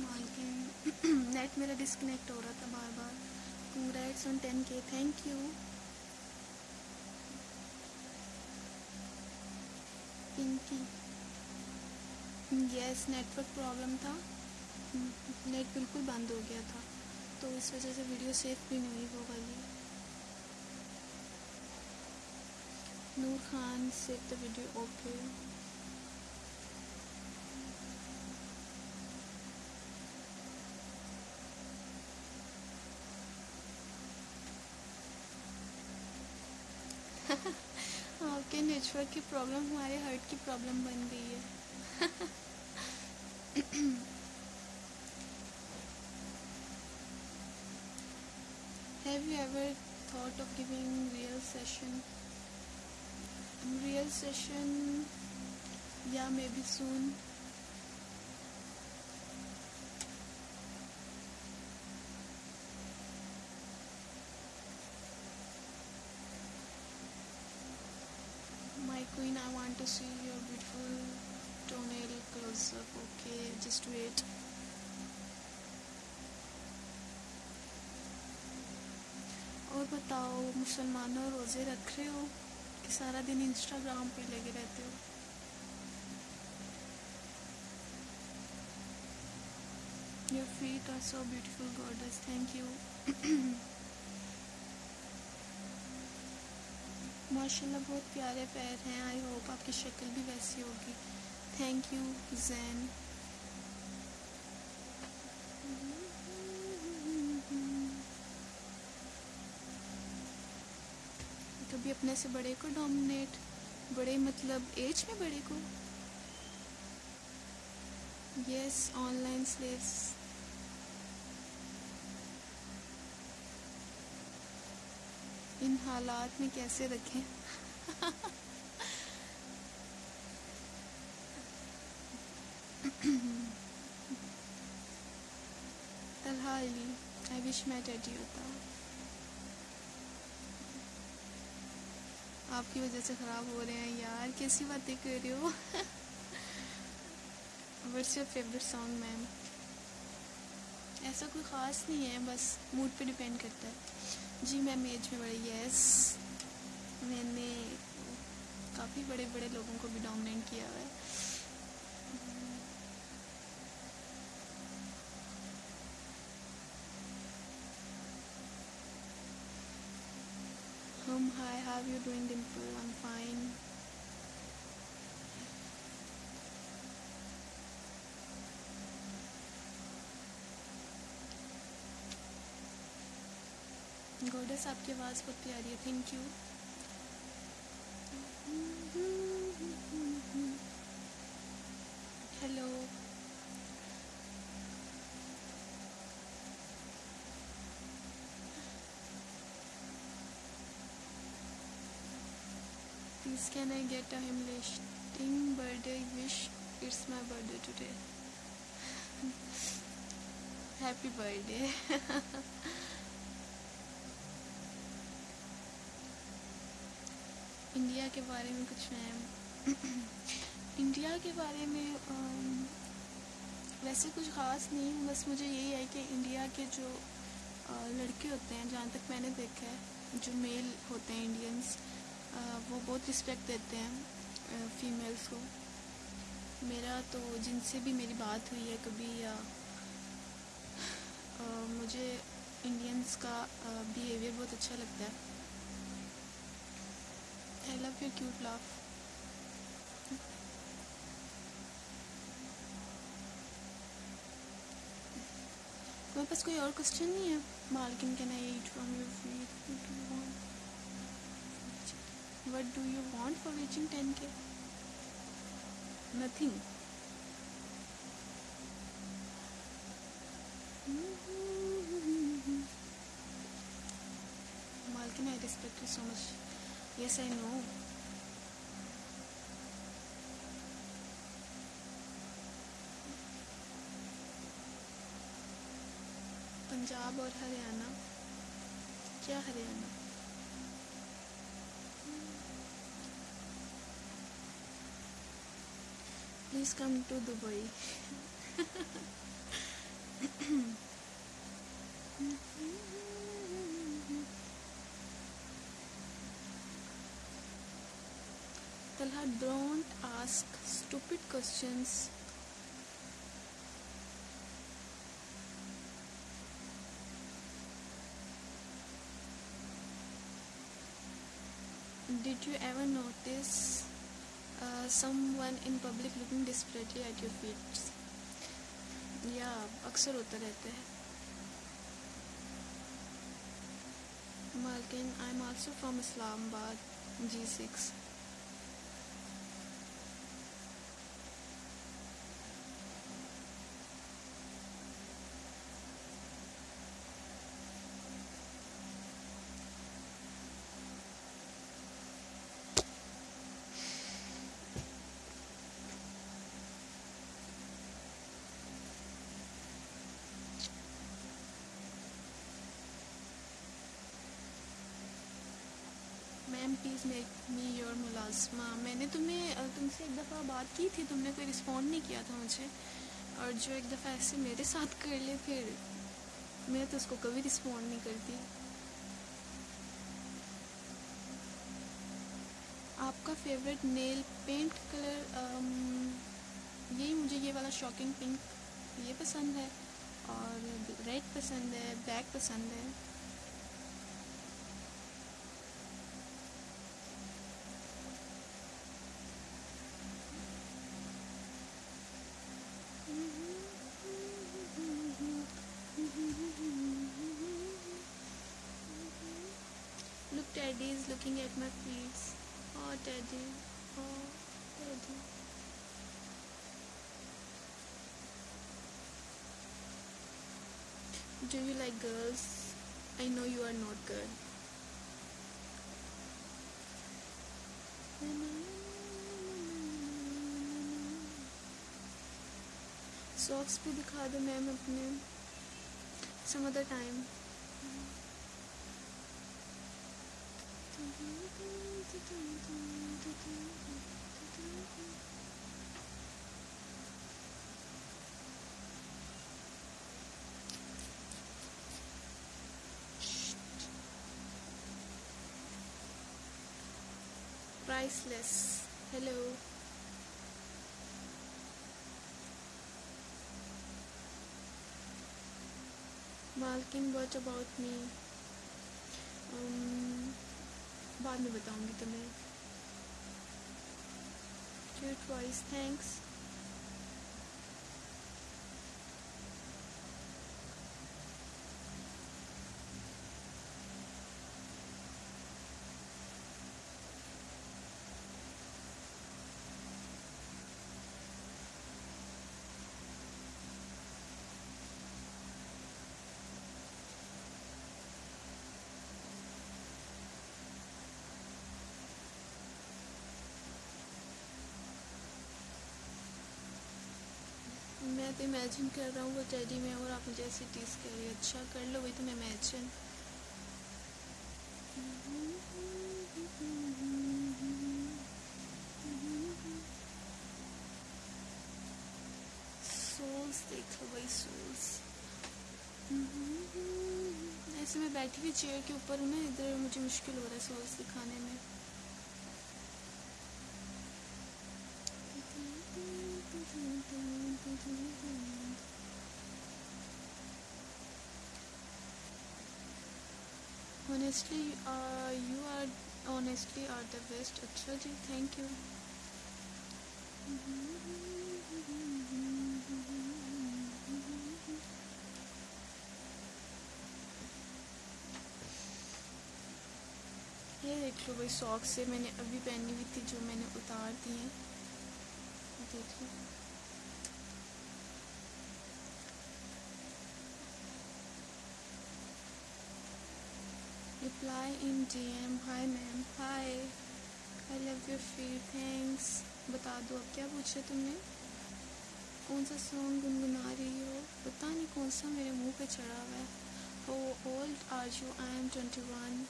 कमाल के नेट मेरा डिसकनेक्ट हो रहा था बार बार congrats on ten K thank you Pinky. Yes network problem था। नेट बिल्कुल बंद हो गया था। तो इस वजह से वीडियो सेफ़ भी नहीं हुई पाई नूर खान से द वीडियो ओके नेचुरल की प्रॉब्लम हमारे हार्ट की प्रॉब्लम बन गई है Have you ever thought of giving real session? Real session, yeah, maybe soon. to see your beautiful toenail close up. Okay, just wait. और बताओ मुसलमानों रोज़े रख रहे हो कि सारा दिन इंस्टाग्राम पे लगे रहते हो Your feet are so beautiful, goddess. Thank you. माशाल्लाह, बहुत प्यारे पैर हैं। आई होप आपकी शक्ल भी वैसी होगी। थैंक यू जैन कभी अपने से बड़े को डोमिनेट बड़े मतलब एज में बड़े को? यस ऑनलाइन स्लेव्स इन हालात में कैसे रखें? आई विश मैं डैडी होता। आपकी वजह से ख़राब हो रहे हैं यार, कैसी बातें कर रहे हो? What's your favourite song ma'am ऐसा कोई ख़ास नहीं है, बस मूड पे डिपेंड करता है। जी मैम एज में बड़ी यस मैंने काफ़ी बड़े बड़े लोगों को भी डोमिनेट किया हुआ है। हम hi how you doing Dimple I am fine gorgeous, आपकी आवाज़ बहुत प्यारी है thank you hello please can I get अमलिश listing birthday wish it's my birthday today happy birthday India के बारे में कुछ मैम इंडिया के बारे में वैसे कुछ ख़ास नहीं, बस मुझे यही है कि इंडिया के जो लड़के होते हैं, जहाँ तक मैंने देखा है, जो मेल होते हैं इंडियंस वो बहुत रिस्पेक्ट देते हैं फीमेल्स को। मेरा तो जिनसे भी मेरी बात हुई है कभी, या मुझे इंडियंस का बिहेवियर बहुत अच्छा लगता है। I love your cute laugh. मेरे पास कोई और क्वेश्चन नहीं है? मालकिन can I eat from your feet what do you want for reaching ten K nothing मालकिन I respect you so much Yes, I know. Punjab और हरियाणा। क्या Haryana? Please come to Dubai don't ask stupid questions. Did you ever notice uh, someone in public looking desperately at your feet? या अक्सर होता रहता है मालकिन I am also from Islamabad G six ma'am please make me your मुलाजमा मैंने तुम्हें तुमसे एक दफ़ा बात की थी, तुमने कोई रिस्पॉन्ड नहीं किया था मुझे। और जो एक दफ़ा ऐसे मेरे साथ कर ले, फिर मैं तो उसको कभी रिस्पॉन्ड नहीं करती। आपका फेवरेट नेल पेंट कलर यही मुझे ये वाला शॉकिंग पिंक ये पसंद है, और रेड पसंद है ब्लैक पसंद है। Look, Teddy is looking at my feet. Oh, Teddy. Oh, Teddy. Do you like girls? I know you are not good. Socks भी दिखा दो मैम अपने some other time priceless hello मालकिन वॉट अबाउट मी बाद में बताऊँगी तुम्हें। Cute voice thanks मैं तो इमेजिन कर रहा हूँ वो टेडी में और आप मुझे ऐसे टीज कर रही अच्छा कर लो, वही तो मैं इमेजिन देख लो वही सोल्स ऐसे मैं बैठी हुई चेयर के ऊपर हूँ ना, इधर मुझे मुश्किल हो रहा है सोल्स दिखाने में। Honestly uh, you are honestly are the best अच्छा जी thank you ये देख लो वही सॉक्स से मैंने अभी पहनी हुई थी जो मैंने उतार दी हैं देख लो reply in D M Hi ma'am Hi. I love you feed. Thanks बता दो, अब क्या पूछे तुमने? कौन सा सॉन्ग गुनगुना रही हो? पता नहीं कौन सा मेरे मुँह पे चढ़ा हुआ है। ओ old are you I am twenty one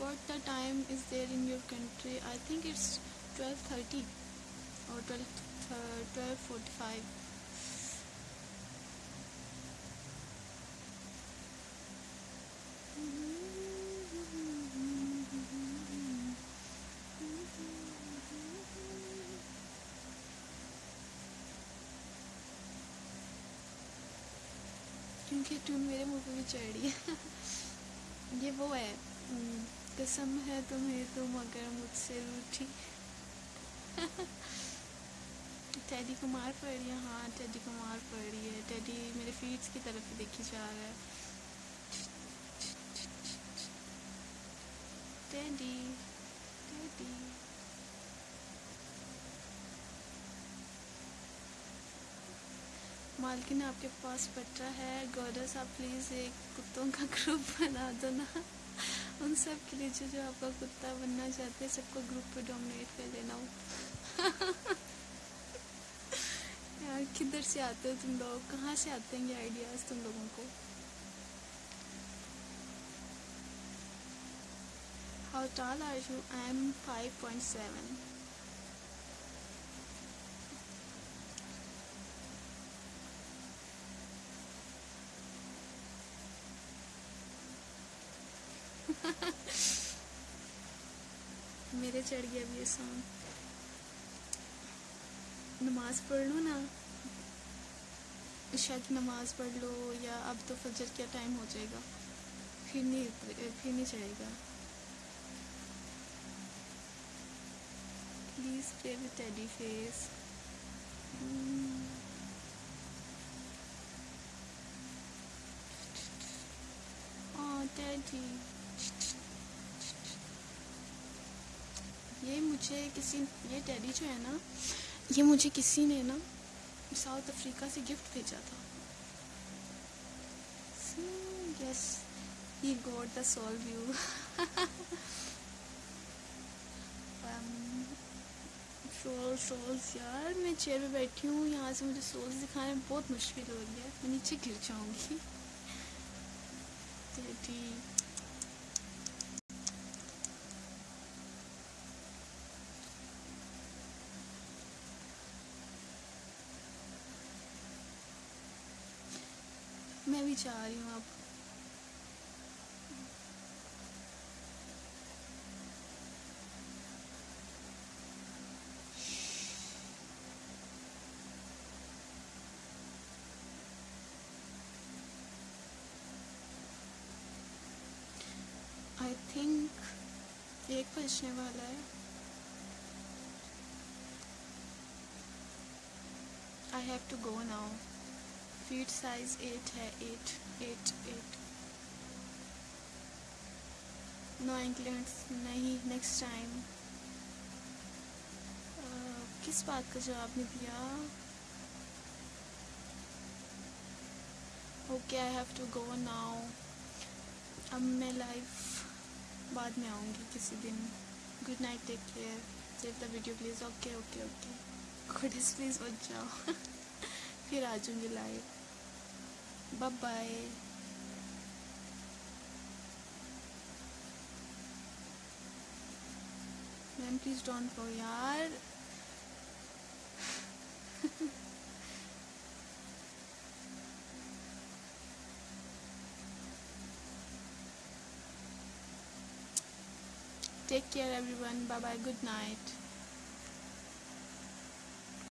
what the time is there in your country i think it's 12:30 or 12 uh, 12:45 क्योंकि टून मेरे मुँह पे भी चढ़ है ये वो है हम्म, कसम है तुम्हें तो मगर मुझसे रूठी। टेडी को मार पड़ रही है हाँ टेडी को मार पड़ रही है। टेडी मेरे फीट्स की तरफ़ देखी जा रहा है। टेडी टेडी मालकिन आपके पास पटरा है गॉडस आप प्लीज़ एक कुत्तों का ग्रुप बना दो ना। उन सब के लिए जो जो आपका कुत्ता बनना चाहते हैं, सबको ग्रुप पे डोमिनेट कर देना हो यार, किधर से आते हो तुम लोग कहाँ से आते हैं ये आइडियाज़ तुम लोगों को How tall are you? I am 5.7. मेरे चढ़ गया अभी ये सॉन्ग नमाज़ पढ़ लो ना. शायद नमाज़ पढ़ लो या अब तो फजर क्या टाइम हो जाएगा. फिर नहीं फिर नहीं चढ़ेगा. Please play with teddy face teddy ये मुझे किसी, ये टेडी जो है ना, ये मुझे किसी ने ना साउथ अफ्रीका से गिफ्ट भेजा था। Yes he got the soul view soul souls यार, मैं चेयर पे बैठी हूँ, यहाँ से मुझे सोल्स दिखाने में बहुत मुश्किल हो रही है। मैं नीचे गिर जाऊँगी। टेडी मैं भी चाह रही हूँ आप। आई थिंक एक बजने वाला है। I have to go now feet size eight है एट एट एट नो इंक्लेंट्स नहीं नेक्स्ट टाइम किस बात का जवाब नहीं दिया? Okay I have to go now अब मैं लाइव बाद में आऊँगी किसी दिन. Good night take care save the video please okay okay okay good please बच जाओ फिर आ जाऊँगी live Bye bye ma'am please don't go यार Take care everyone. Bye bye. Good night.